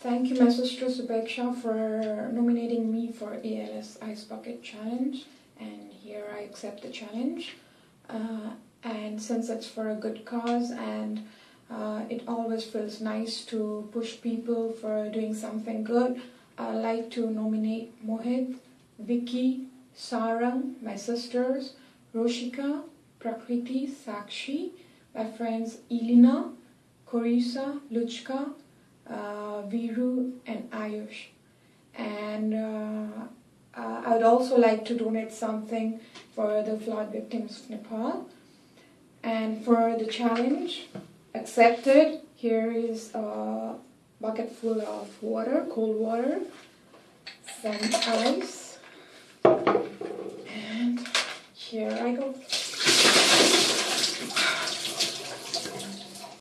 Thank you, my sister for nominating me for ALS Ice Bucket Challenge. And here I accept the challenge. Uh, and since it's for a good cause and uh, it always feels nice to push people for doing something good, I'd like to nominate Mohit, Vicky, Sarang, my sisters, Roshika, Prakriti, Sakshi, my friends Elena, Korisa, Luchka, uh, Viru and Ayush. And uh, uh, I would also like to donate something for the flood victims of Nepal. And for the challenge accepted, here is a bucket full of water, cold water, some ice, and here I go.